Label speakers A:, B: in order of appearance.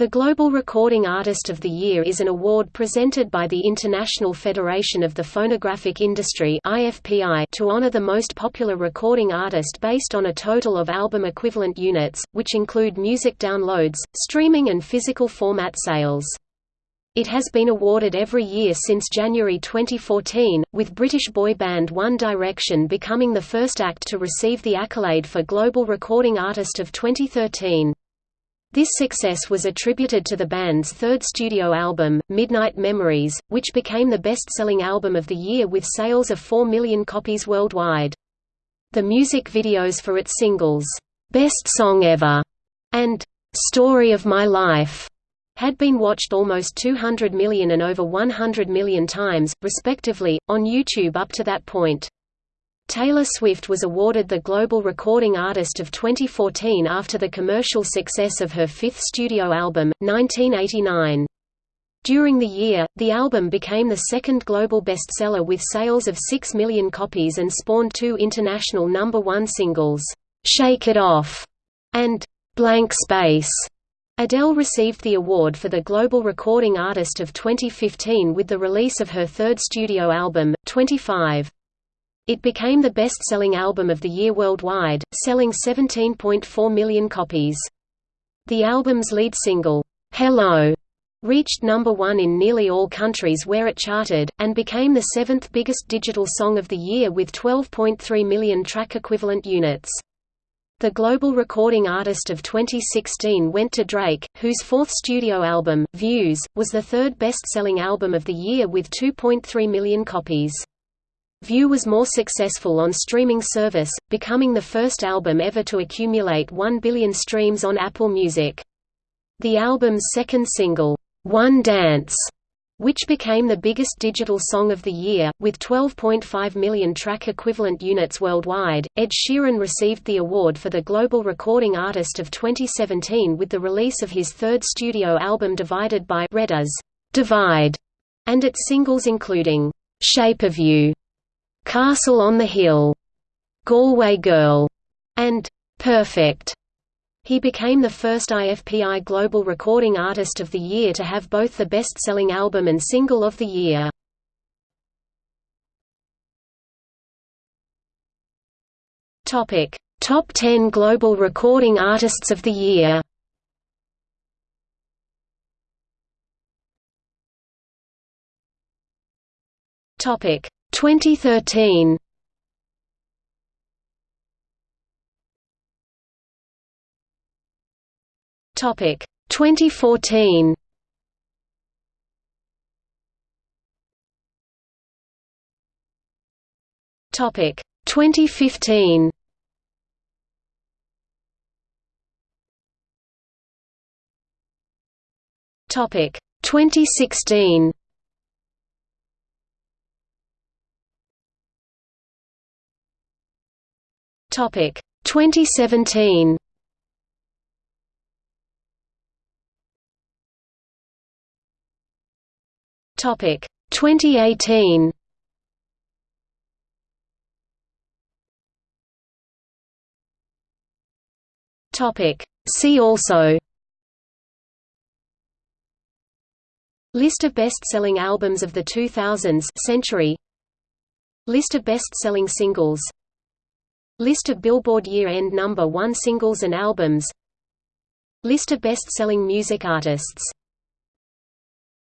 A: The Global Recording Artist of the Year is an award presented by the International Federation of the Phonographic Industry to honor the most popular recording artist based on a total of album equivalent units, which include music downloads, streaming and physical format sales. It has been awarded every year since January 2014, with British boy band One Direction becoming the first act to receive the accolade for Global Recording Artist of 2013. This success was attributed to the band's third studio album, Midnight Memories, which became the best-selling album of the year with sales of 4 million copies worldwide. The music videos for its singles, "'Best Song Ever' and "'Story of My Life' had been watched almost 200 million and over 100 million times, respectively, on YouTube up to that point. Taylor Swift was awarded the Global Recording Artist of 2014 after the commercial success of her fifth studio album, 1989. During the year, the album became the second global bestseller with sales of 6 million copies and spawned two international number one singles, "'Shake It Off' and "'Blank Space'. Adele received the award for the Global Recording Artist of 2015 with the release of her third studio album, 25. It became the best-selling album of the year worldwide, selling 17.4 million copies. The album's lead single, "'Hello' reached number one in nearly all countries where it charted, and became the seventh biggest digital song of the year with 12.3 million track equivalent units. The Global Recording Artist of 2016 went to Drake, whose fourth studio album, Views, was the third best-selling album of the year with 2.3 million copies. View was more successful on streaming service, becoming the first album ever to accumulate 1 billion streams on Apple Music. The album's second single, One Dance, which became the biggest digital song of the year, with 12.5 million track equivalent units worldwide. Ed Sheeran received the award for the Global Recording Artist of 2017 with the release of his third studio album Divided by Red Divide, and its singles including Shape of You, Castle on the Hill, Galway Girl, and Perfect. He became the first IFPI Global Recording Artist of the Year to have both the best-selling album and single of the year. Topic: Top 10 Global Recording Artists of the Year. Topic: 2013 Topic 2014 Topic 2015 Topic 2016 Topic. 2017. Topic. 2018. Topic. See also. List of best-selling albums of the 2000s century. List of best-selling singles List of Billboard year-end number one singles and albums. List of best-selling music artists